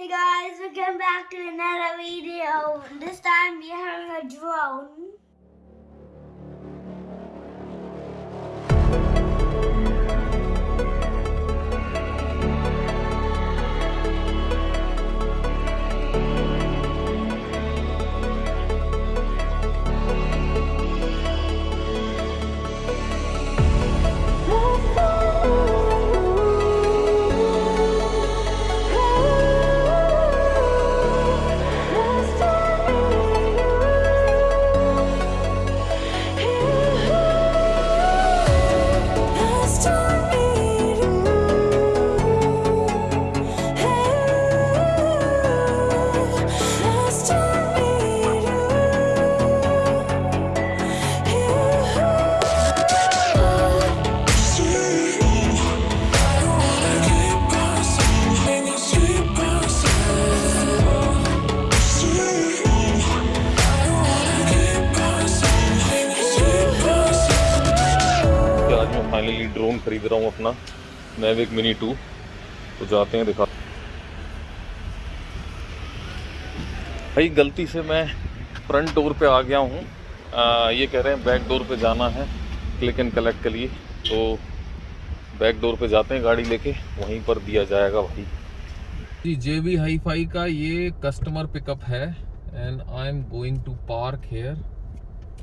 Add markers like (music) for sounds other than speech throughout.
Hey guys, welcome back to another video. This time we're having a drone. Mavic mini two तो जाते हैं, दिखा भाई, गलती से मैं फ्रंट डोर पे आ गया हूँ। ये कह रहे हैं बैक डोर पे जाना है क्लिक एंड कलेक्ट के लिए। तो बैक डोर पे जाते हैं, गाड़ी लेके, वहीं पर दिया जाएगा भाई। जी जे बी हाई फाई का ये कस्टमर पिकअप है and I am going to park here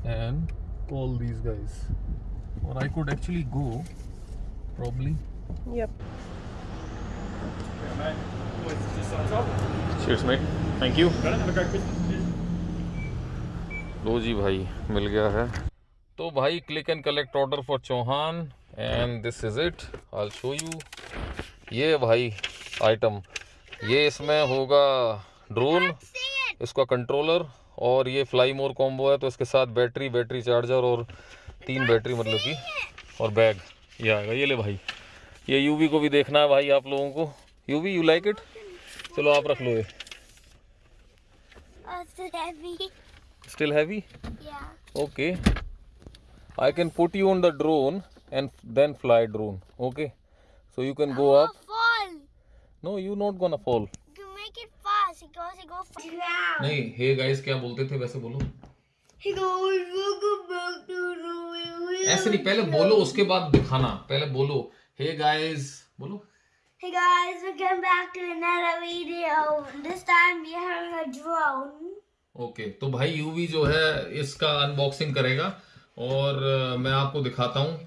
and call these guys or I could actually go, probably. Yep. Cheers mate. Thank you. लो जी भाई मिल गया है। तो भाई click and collect order for Chauhan and this is it I show you ये भाई आइटम ये इसमें होगा ड्रोन इसका कंट्रोलर और ये फ्लाई मोर कॉम्बो है तो इसके साथ बैटरी बैटरी चार्जर और तीन बैटरी मतलब की और बैग ये आएगा ये ले भाई। ये यूवी को भी देखना है भाई आप लोगों को। यूवी यू लाइक इट चलो आप रख लो ये। Still heavy okay I can put you on the drone and then fly drone okay so you can go up no you not gonna fall नहीं हे hey गाइस क्या बोलते थे? वैसे बोलो। ऐसे नहीं पहले बोलो उसके बाद दिखाना। पहले बोलो। हे गाइस बोलो। Hey guys, welcome back to another video. This time we're having a drone. Okay तो भाई यूवी जो है इसका अनबॉक्सिंग करेगा। और मैं आपको दिखाता हूँ.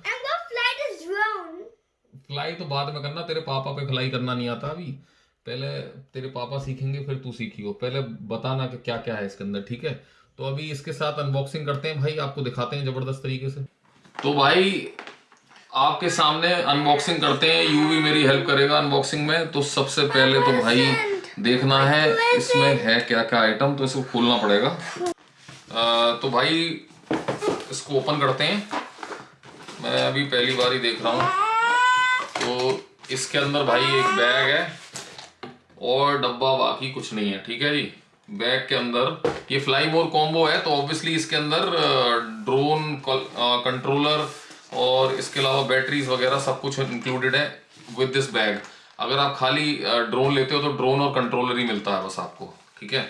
फ्लाई तो बाद में करना तेरे पापा पे फ्लाई करना नहीं आता अभी। पहले तेरे पापा सीखेंगे फिर तू सीखियो। पहले बताना कि क्या क्या है इसके अंदर ठीक है? तो अभी इसके साथ अनबॉक्सिंग करते हैं। भाई आपको दिखाते हैं ज़बरदस्त तरीके से। तो भाई आपके सामने अनबॉक्सिंग करते हैं। यू भी मेरी हेल्प करेगा अनबॉक्सिंग में। तो सबसे पहले तो भाई देखना है, इसमें है क्या क्या आइटम तो इसको खोलना पड़ेगा। तो भाई इसको ओपन करते हैं। मैं अभी पहली बार ही देख रहा हूँ। तो इसके अंदर भाई एक बैग है और डब्बा बाकी कुछ नहीं है, ठीक है जी? बैग के अंदर। ये फ्लाई मोर कॉम्बो है तो ऑब्वियसली इसके अंदर ड्रोन कंट्रोलर और इसके अलावा बैटरीज वगैरह सब कुछ इंक्लूडेड है विद दिस बैग अगर आप खाली ड्रोन लेते हो तो ड्रोन और कंट्रोलर ही मिलता है बस आपको, ठीक है?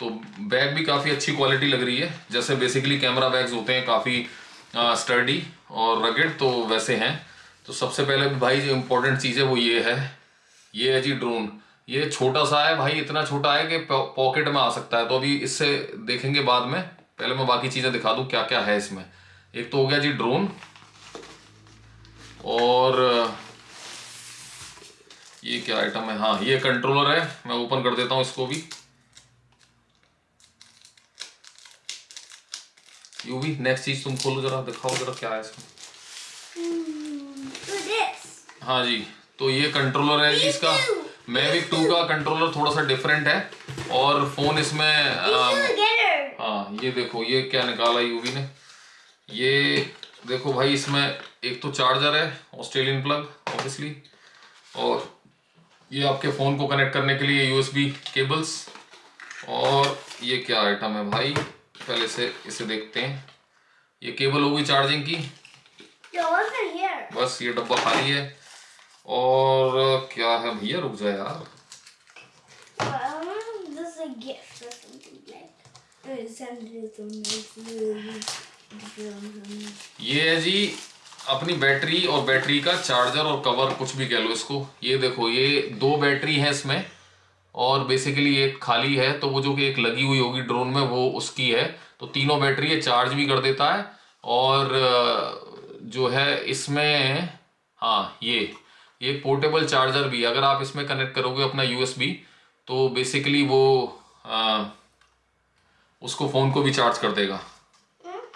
तो बैग भी काफ़ी अच्छी क्वालिटी लग रही है। जैसे बेसिकली कैमरा बैग्स होते हैं काफ़ी स्टर्डी और रगेड तो वैसे हैं। तो सबसे पहले भाई जो इम्पोर्टेंट चीज़ है वो ये है। ये है जी ड्रोन ये छोटा सा है भाई, इतना छोटा है कि पॉकेट में आ सकता है। तो अभी इससे देखेंगे बाद में। पहले मैं बाकी चीज़ें दिखा दूँ क्या क्या है इसमें। एक तो हो गया जी ड्रोन और ये क्या आइटम है? हाँ ये कंट्रोलर है। मैं ओपन कर देता हूँ इसको भी। यू भी नेक्स्ट चीज़ तुम खोलो जरा दिखाओ जरा क्या है इसमें। Do हाँ जी तो ये कंट्रोलर है जी इसका। मैविक टू का कंट्रोलर थोड़ा सा डिफरेंट है। और फ़ोन इसमें हाँ ये देखो ये क्या निकाला यूवी ने? ये देखो भाई इसमें एक तो चार्जर है ऑस्ट्रेलियन प्लग ऑब्वियसली और ये आपके फ़ोन को कनेक्ट करने के लिए यूएसबी केबल्स और ये क्या आइटम है भाई? पहले से इसे देखते हैं। ये केबल होगी चार्जिंग की? बस ये डब्बा खाली है। और क्या है भैया? रुक जाए यार। Little- ये है जी अपनी बैटरी और बैटरी का चार्जर और कवर कुछ भी कह लो इसको। ये देखो ये दो बैटरी है इसमें और बेसिकली एक खाली है तो वो जो कि एक लगी हुई होगी ड्रोन में वो उसकी है। तो तीनों बैटरी ये चार्ज भी कर देता है और जो है इसमें हाँ ये ये पोर्टेबल चार्जर भी अगर आप इसमें कनेक्ट करोगे अपना यूएसबी तो बेसिकली वो अ, उसको फ़ोन को भी चार्ज कर देगा।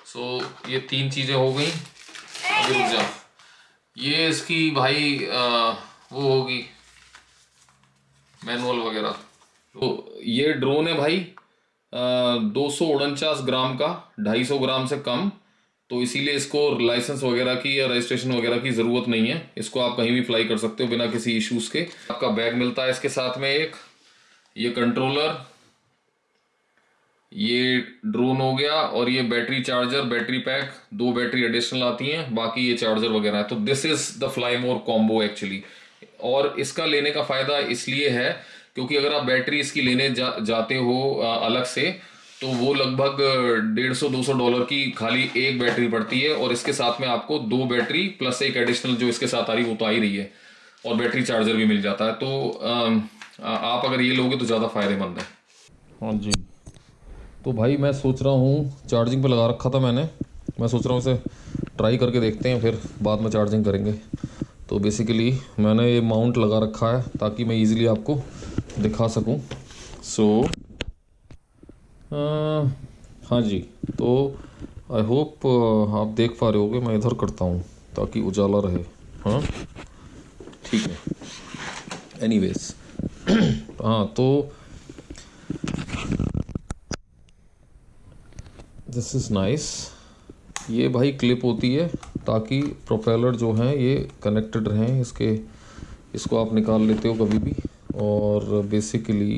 सो so, ये तीन चीज़ें हो गई। रुक जा ये इसकी भाई अ, वो होगी मैनुअल वगैरह। तो ये ड्रोन है भाई दो सौ उनचास ग्राम का ढाई सौ ग्राम से कम। तो इसीलिए इसको लाइसेंस वगैरह की या रजिस्ट्रेशन वगैरह की ज़रूरत नहीं है। इसको आप कहीं भी फ्लाई कर सकते हो बिना किसी इश्यूज़ के। आपका बैग मिलता है इसके साथ में एक ये कंट्रोलर ये ड्रोन हो गया और ये बैटरी चार्जर बैटरी पैक दो बैटरी एडिशनल आती हैं बाकी ये चार्जर वगैरह है। तो this is the Fly More combo actually और इसका लेने का फ़ायदा इसलिए है क्योंकि अगर आप बैटरी इसकी लेने जा, जाते हो अलग से तो वो लगभग डेढ़ सौ दो सौ डॉलर की खाली एक बैटरी पड़ती है और इसके साथ में आपको दो बैटरी प्लस एक एडिशनल जो इसके साथ आ रही वो तो आ ही रही है। और बैटरी चार्जर भी मिल जाता है। तो आप अगर ये लोगे तो ज़्यादा फ़ायदेमंद है। हाँ जी। तो भाई मैं सोच रहा हूँ चार्जिंग पे लगा रखा था मैंने। मैं सोच रहा हूँ इसे ट्राई करके देखते हैं फिर बाद में चार्जिंग करेंगे। तो बेसिकली मैंने ये माउंट लगा रखा है ताकि मैं इजीली आपको दिखा सकूँ। सो so, हाँ जी तो आई होप आप देख पा रहे होगे मैं इधर करता हूँ ताकि उजाला रहे। हाँ ठीक है। एनीवेज (clears throat) हाँ तो दिस इज़ नाइस ये भाई क्लिप होती है ताकि प्रोपेलर जो हैं ये कनेक्टेड रहें, इसके, इसको आप निकाल लेते हो कभी भी। और बेसिकली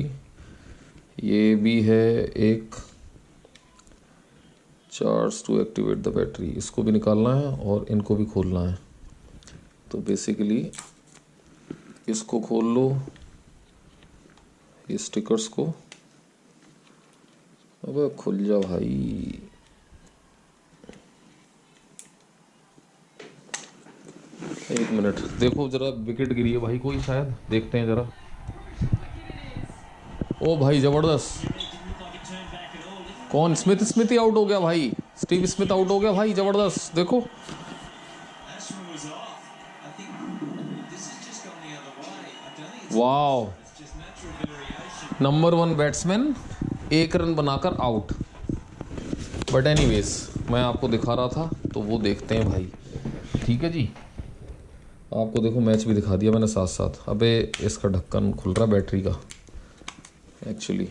ये भी है एक charge to activate the battery इसको भी निकालना है और इनको भी खोलना है। तो बेसिकली इसको खोल लो, ये स्टिकर्स को। अबे खुल जा भाई। एक मिनट, देखो जरा विकेट गिरी है भाई कोई शायद? देखते हैं जरा। ओ भाई, ज़बरदस्त। कौन? स्मिथ स्मिथ ही आउट हो गया भाई। स्टीव स्मिथ आउट हो गया भाई, ज़बरदस्त। देखो। वाओ. नंबर वन बैट्समैन एक रन बनाकर आउट बट एनीवेज मैं आपको दिखा रहा था तो वो देखते हैं भाई। ठीक है जी? आपको देखो मैच भी दिखा दिया मैंने साथ साथ अबे, इसका ढक्कन खुल रहा बैटरी का। एक्चुअली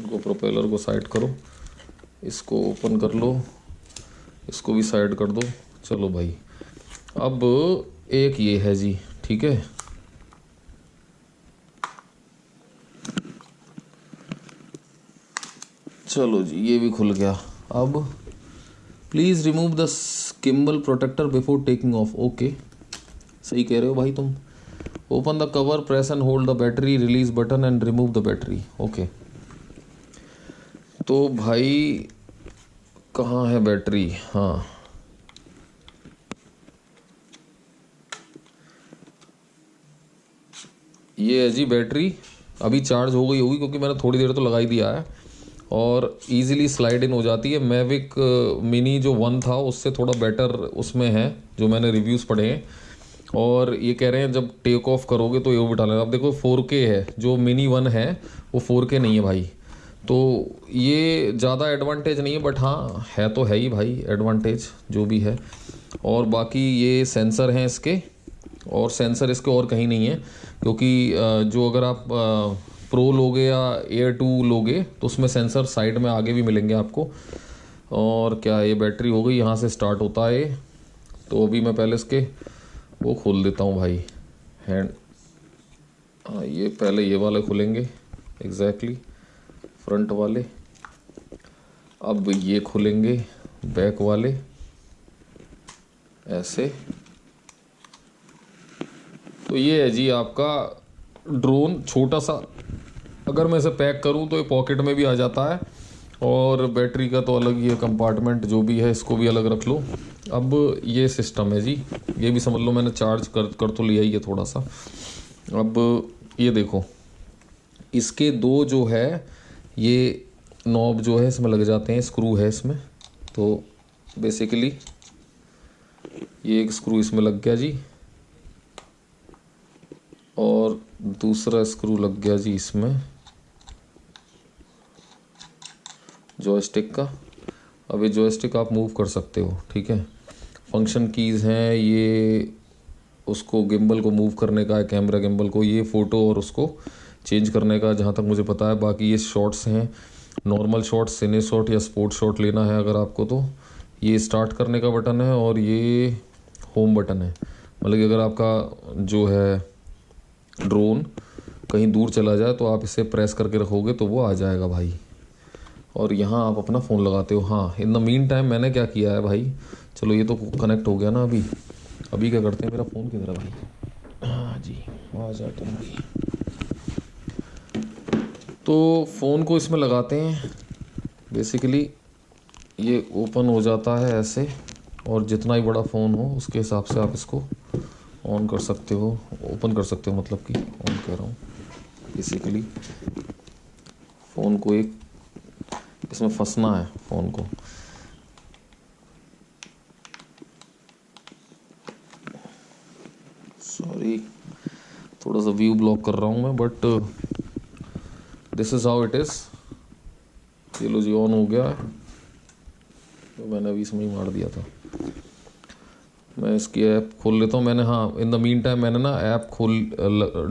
इनको प्रोपेलर को साइड करो। इसको ओपन कर लो। इसको भी साइड कर दो। चलो भाई। अब एक ये है जी, ठीक है? चलो जी, ये भी खुल गया। अब please remove the gimbal protector before taking off okay सही कह रहे हो भाई तुम। Open the cover press and hold the battery release button and remove the battery okay तो भाई, कहाँ है बैटरी हाँ। ये है जी बैटरी अभी चार्ज हो गई होगी क्योंकि मैंने थोड़ी देर तो लगा ही दिया है। और इजीली स्लाइड इन हो जाती है। मैविक मिनी जो वन था, उससे थोड़ा बेटर उसमें है, जो मैंने रिव्यूज़ पढ़े हैं। और ये कह रहे हैं, जब टेक ऑफ़ करोगे तो ये बिठा लेना। अब देखो फोर के है, जो मिनी वन है, वो फोर के नहीं है भाई। तो ये ज़्यादा एडवांटेज नहीं है बट हाँ है तो है ही भाई एडवांटेज जो भी है। और बाकी ये सेंसर हैं इसके, और सेंसर इसके और कहीं नहीं है, क्योंकि जो अगर आप प्रो लोगे या एयर टू लोगे तो उसमें सेंसर साइड में आगे भी मिलेंगे आपको। और क्या ये बैटरी हो गई यहाँ से स्टार्ट होता है। तो अभी मैं पहले इसके वो खोल देता हूँ भाई। हैंड हाँ ये पहले ये वाले खुलेंगे एग्जैक्टली exactly, फ्रंट वाले। अब ये खुलेंगे बैक वाले ऐसे। तो ये है जी आपका ड्रोन छोटा सा अगर मैं इसे पैक करूँ तो ये पॉकेट में भी आ जाता है। और बैटरी का तो अलग ही है, कंपार्टमेंट जो भी है, इसको भी अलग रख लो। अब ये सिस्टम है जी। ये भी समझ लो, मैंने चार्ज कर कर तो लिया ही है थोड़ा सा। अब ये देखो, इसके दो जो है, ये नॉब जो है, इसमें लग जाते हैं, स्क्रू है इसमें। तो बेसिकली ये एक स्क्रू इसमें लग गया जी। और दूसरा स्क्रू लग गया जी इसमें। जॉयस्टिक का। अब ये जॉयस्टिक आप मूव कर सकते हो, ठीक है? फ़ंक्शन कीज़ हैं, ये उसको गिम्बल को मूव करने का है कैमरा गिम्बल को, ये फ़ोटो और उसको चेंज करने का जहाँ तक मुझे पता है। बाकी ये शॉट्स हैं। नॉर्मल शॉट सिने शॉट या स्पोर्ट शॉट लेना है अगर आपको तो। ये स्टार्ट करने का बटन है और ये होम बटन है। मतलब कि अगर आपका जो है ड्रोन कहीं दूर चला जाए तो आप इसे प्रेस करके रखोगे तो वो आ जाएगा भाई। और यहाँ आप अपना फ़ोन लगाते हो। हाँ इन द मीन टाइम मैंने क्या किया है भाई? चलो ये तो कनेक्ट हो गया ना अभी। अभी क्या करते हैं मेरा फ़ोन किधर है भाई? हाँ जी आ जा तुम भी तो फ़ोन को इसमें लगाते हैं। बेसिकली ये ओपन हो जाता है ऐसे। और जितना ही बड़ा फ़ोन हो, उसके हिसाब से आप इसको ऑन कर सकते हो। ओपन कर सकते हो मतलब कि ऑन कह रहा हूँ। बेसिकली फ़ोन को एक इसमें फंसना है फ़ोन को सॉरी थोड़ा सा व्यू ब्लॉक कर रहा हूँ मैं but this is how it is ये लो जी ऑन हो गया है तो मैंने अभी इसमें ही मार दिया था मैं इसकी ऐप खोल लेता हूँ मैंने हाँ इन द मीन टाइम मैंने ना ऐप खोल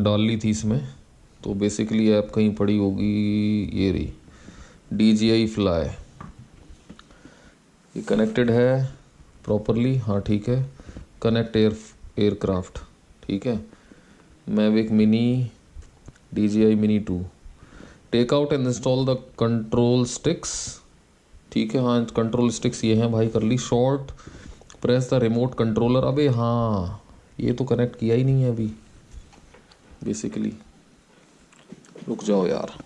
डाल ली थी इसमें तो बेसिकली ऐप कहीं पड़ी होगी ये रही डी जी आई फ्लाई ये कनेक्टेड है प्रॉपरली हाँ ठीक है। कनेक्ट एयर एयरक्राफ्ट ठीक है। Mavic mini D J I mini two take out and install the control sticks ठीक है। हाँ कंट्रोल स्टिक्स ये हैं, भाई, कर ली। Short press the remote controller अबे हाँ ये तो कनेक्ट किया ही नहीं है अभी बेसिकली रुक जाओ यार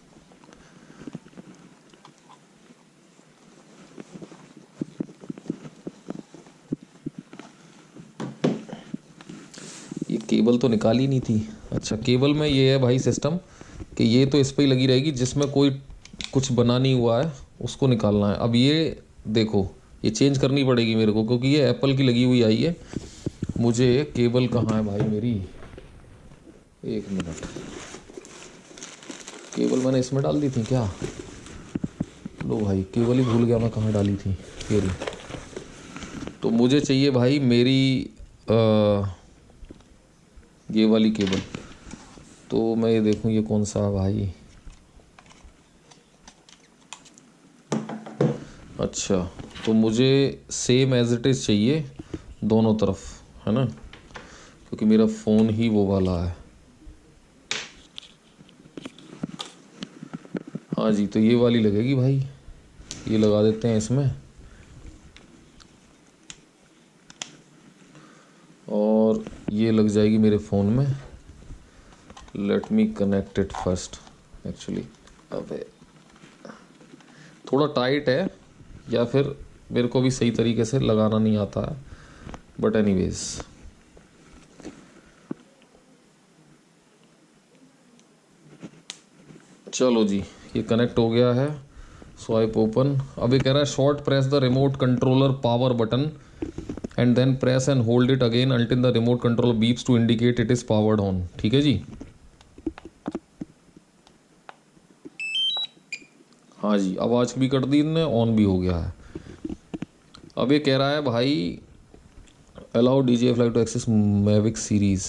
ये केबल तो निकाली नहीं थी। अच्छा केबल में ये है भाई सिस्टम कि ये तो इस पर ही लगी रहेगी जिसमें कोई कुछ बना नहीं हुआ है उसको निकालना है। अब ये देखो ये चेंज करनी पड़ेगी मेरे को क्योंकि ये एप्पल की लगी हुई आई है। मुझे केबल कहाँ है भाई मेरी? एक मिनट। केबल मैंने इसमें डाल दी थी क्या? लो भाई केबल ही भूल गया मैं कहाँ डाली थी। फिर तो मुझे चाहिए भाई मेरी आ, ये वाली केबल। तो मैं ये देखूँ ये कौन सा भाई। अच्छा तो मुझे सेम एज इट इज़ चाहिए दोनों तरफ़, है ना? क्योंकि मेरा फ़ोन ही वो वाला है। हाँ जी तो ये वाली लगेगी भाई। ये लगा देते हैं इसमें और ये लग जाएगी मेरे फ़ोन में। Let me connect it first actually अबे, थोड़ा टाइट है, या फिर मेरे को भी सही तरीके से लगाना नहीं आता है। बट एनीवेज चलो जी, ये कनेक्ट हो गया है। स्वाइप ओपन अभी कह रहा है short press the remote controller power button and then press and hold it again until the remote control beeps to indicate it is powered on ठीक है जी? हाँ जी आवाज़ भी कर दी ने ऑन भी हो गया है। अब ये कह रहा है, भाई allow D J Fly to access Mavic series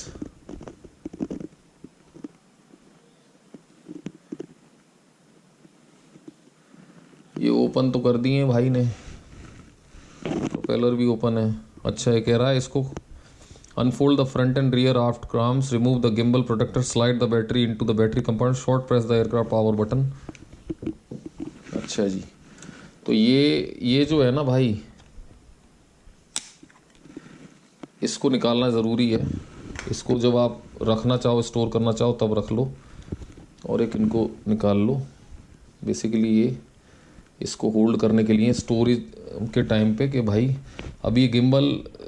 ये ओपन तो कर दिए भाई ने। प्रोपेलर भी ओपन है। अच्छा ये कह रहा है इसको unfold the front and rear aft arms remove the gimbal protector slide the battery into the battery compound short press the aircraft power button अच्छा जी। तो ये ये जो है ना भाई, इसको निकालना ज़रूरी है। इसको जब आप रखना चाहो स्टोर करना चाहो, तब रख लो और एक इनको निकाल लो। बेसिकली ये इसको होल्ड करने के लिए स्टोरेज के टाइम पे कि भाई अभी ये गिम्बल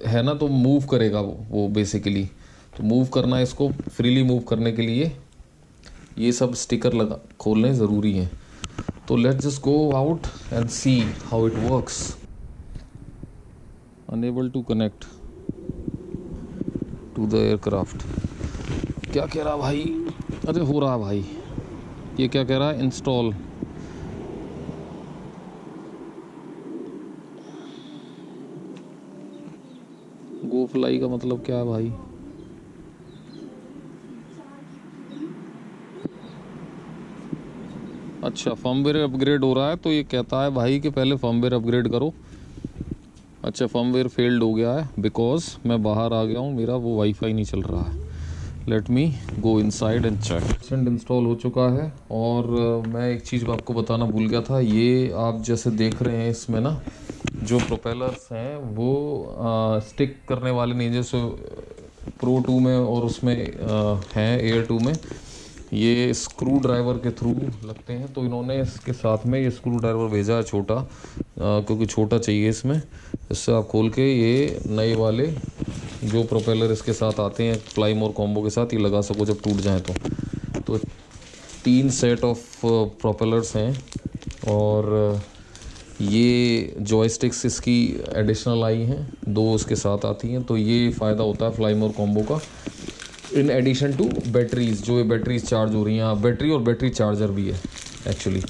है ना तो मूव करेगा वो वो बेसिकली तो मूव करना इसको फ्रीली मूव करने के लिए। ये सब स्टिकर लगा, खोलने ज़रूरी हैं। तो let's just go out and see how it works unable to connect to the aircraft क्या कह रहा भाई? अरे हो रहा भाई। ये क्या कह रहा है? इंस्टॉल गो फ्लाई का मतलब क्या है भाई? अच्छा फर्मवेयर अपग्रेड हो रहा है तो ये कहता है भाई कि पहले फर्मवेयर अपग्रेड करो। अच्छा फर्मवेयर फेल्ड हो गया है बिकॉज़ मैं बाहर आ गया हूँ, मेरा वो वाईफाई नहीं चल रहा है। Let me go inside and check send install हो चुका है, और मैं एक चीज़ आपको बताना भूल गया था, ये आप जैसे देख रहे हैं इसमें ना जो प्रोपेलर्स हैं वो आ, स्टिक करने वाले नहीं जैसे प्रो टू में और उसमें हैं एयर टू में ये स्क्रू ड्राइवर के थ्रू लगते हैं। तो इन्होंने इसके साथ में ये स्क्रू ड्राइवर भेजा है छोटा अ, क्योंकि छोटा चाहिए इसमें। इससे आप खोल के ये नए वाले जो प्रोपेलर इसके साथ आते हैं फ्लाई मोर कॉम्बो के साथ ये लगा सको जब टूट जाए तो। तो तीन सेट ऑफ़ प्रोपेलर्स हैं और ये जॉयस्टिक्स इसकी एडिशनल आई हैं दो उसके साथ आती हैं तो ये फ़ायदा होता है फ्लाई मोर कॉम्बो का। इन एडिशन टू बैटरीज जो ये बैटरीज चार्ज हो रही हैं हाँ, बैटरी और बैटरी चार्जर भी है एक्चुअली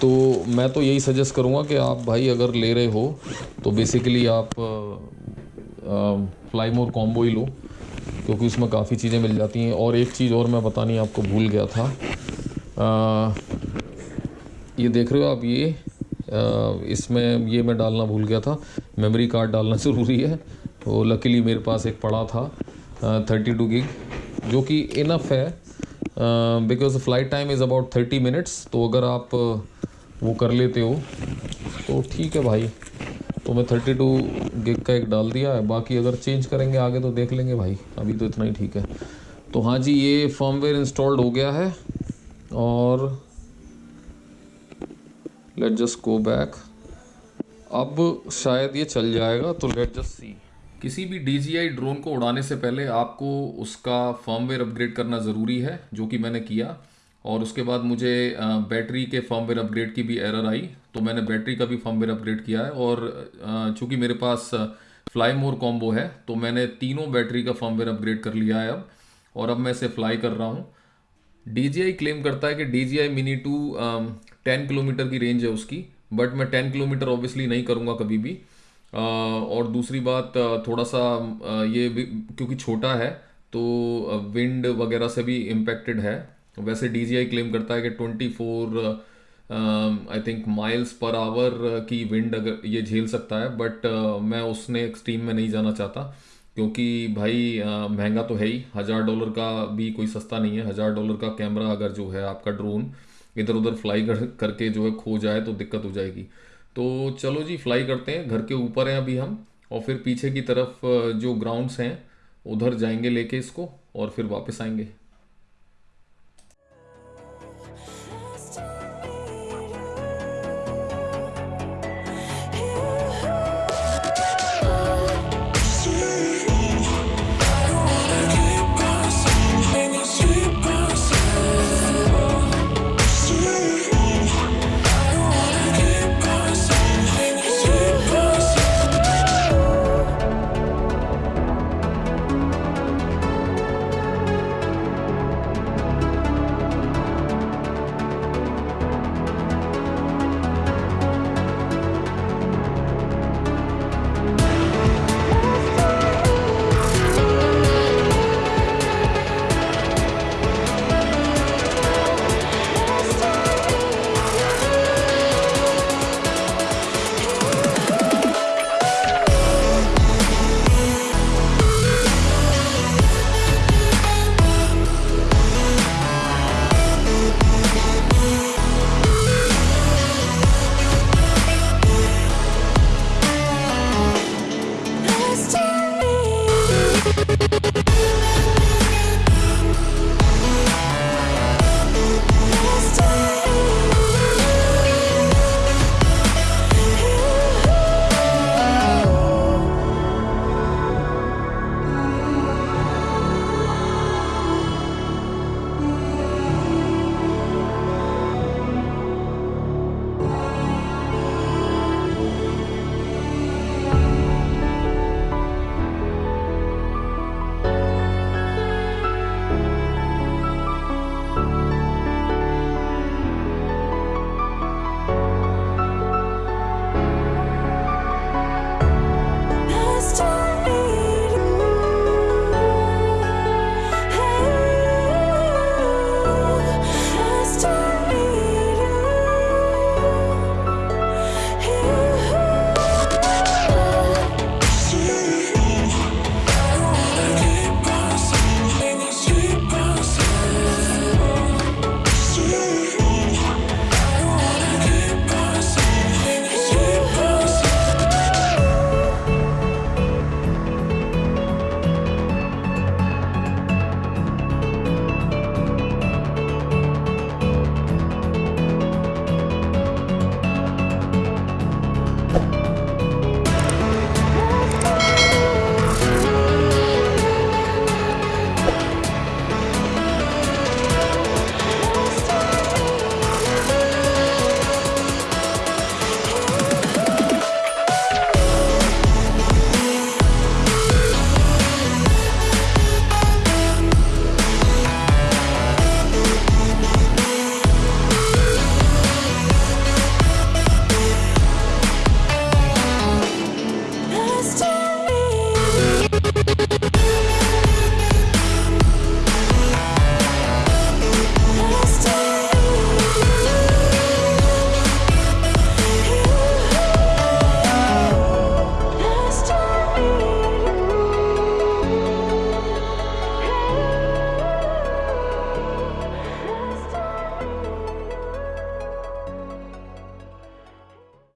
तो मैं तो यही सजेस्ट करूँगा कि आप भाई अगर ले रहे हो तो बेसिकली आप फ्लाई मोर कॉम्बो ही लो क्योंकि उसमें काफ़ी चीज़ें मिल जाती हैं। और एक चीज़ और मैं बतानी आपको भूल गया था। अ, ये देख रहे हो आप ये? इसमें ये मैं डालना भूल गया था। मेमोरी कार्ड डालना (laughs) ज़रूरी है। तो लकीली मेरे पास एक पड़ा था थर्टी टू गिग जो कि इनफ है। Because flight time is about thirty minutes तो अगर आप वो कर लेते हो तो ठीक है भाई। तो मैं थर्टी टू गिग का एक डाल दिया है। बाकी अगर चेंज करेंगे आगे तो देख लेंगे भाई। अभी तो इतना ही ठीक है। तो हाँ जी, ये फर्मवेयर इंस्टॉल्ड हो गया है और लेट जस्ट गो बैक अब शायद ये चल जाएगा तो लेट जस्ट सी किसी भी DJI ड्रोन को उड़ाने से पहले आपको उसका फर्मवेयर अपग्रेड करना ज़रूरी है, जो कि मैंने किया। और उसके बाद मुझे बैटरी के फर्मवेयर अपग्रेड की भी एरर आई तो मैंने बैटरी का भी फर्मवेयर अपग्रेड किया है। और चूँकि मेरे पास फ्लाई मोर कॉम्बो है तो मैंने तीनों बैटरी का फर्मवेयर अपग्रेड कर लिया है अब। और अब मैं इसे फ्लाई कर रहा हूँ। DJI क्लेम करता है कि DJI mini two ten kilometre की रेंज है उसकी बट मैं टेन किलोमीटर ऑब्वियसली नहीं करूँगा कभी भी। और दूसरी बात थोड़ा सा ये क्योंकि छोटा है तो विंड वगैरह से भी इम्पेक्टेड है। वैसे DJI क्लेम करता है कि twenty four I think miles per hour की विंड अगर ये झेल सकता है बट uh, मैं उसने एक्सट्रीम में नहीं जाना चाहता क्योंकि भाई अ, महँगा तो है ही। हज़ार डॉलर का भी कोई सस्ता नहीं है। हज़ार डॉलर का कैमरा अगर जो है आपका ड्रोन इधर उधर फ्लाई कर, करके जो है खो जाए तो दिक्कत हो जाएगी। तो चलो जी फ्लाई करते हैं। घर के ऊपर हैं अभी हम और फिर पीछे की तरफ़ जो ग्राउंड्स हैं, उधर जाएँगे लेके इसको और फिर वापस आएँगे।